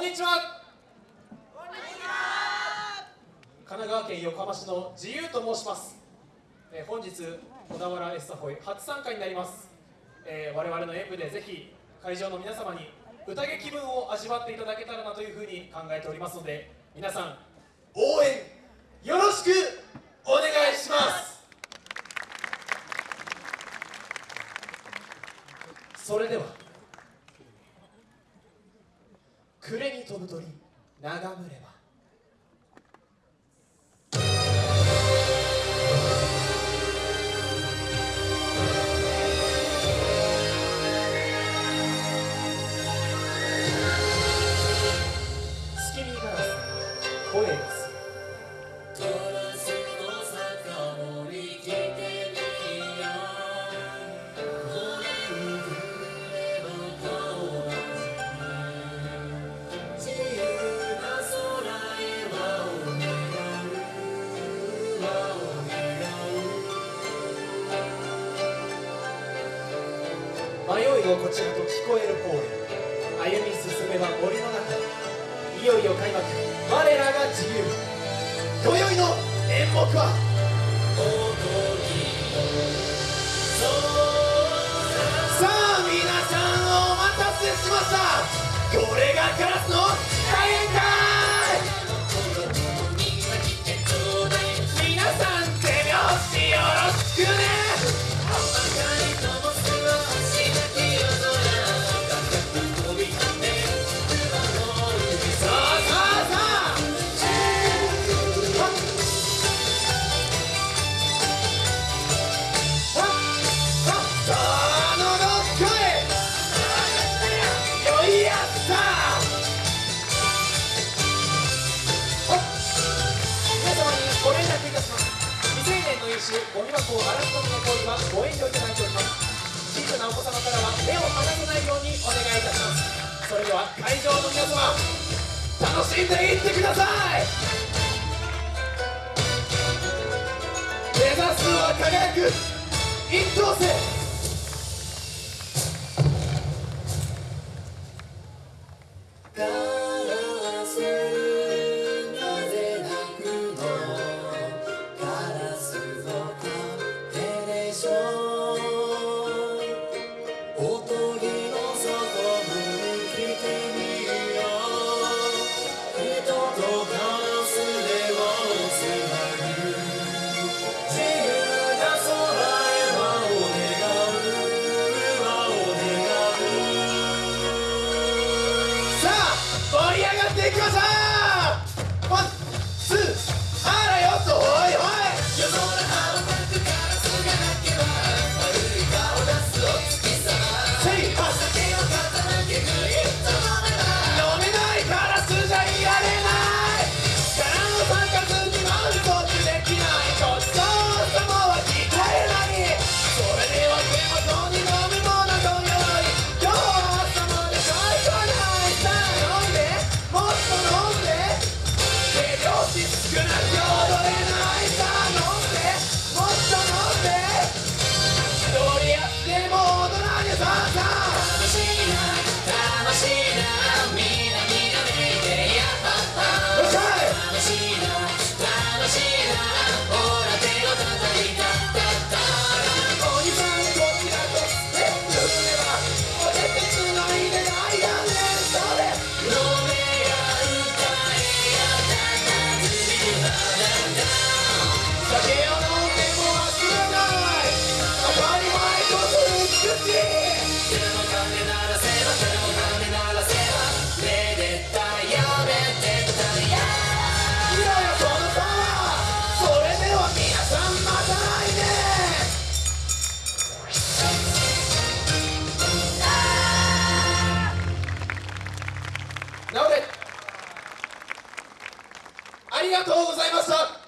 こんにちは。こんにちは神奈川県横浜市の自由と申します、えー、本日小田原エッサホイ初参加になります、えー、我々の演舞でぜひ会場の皆様に宴気分を味わっていただけたらなというふうに考えておりますので皆さん応援よろしくお願いします。それでは暮れに飛ぶ鳥眺めれば迷いをこちらと聞こえる方へ歩み進めば森の中いよいよ開幕。我らが自由。今宵の演目は？さあ皆さんお待たせしました。これがカラスの大宴しゴミ箱を荒らすとの行為はご遠慮いただいております小さなお子様からは目を離さないようにお願いいたしますそれでは会場の皆様楽しんでいってください。目指すは輝く一等星ありがいました。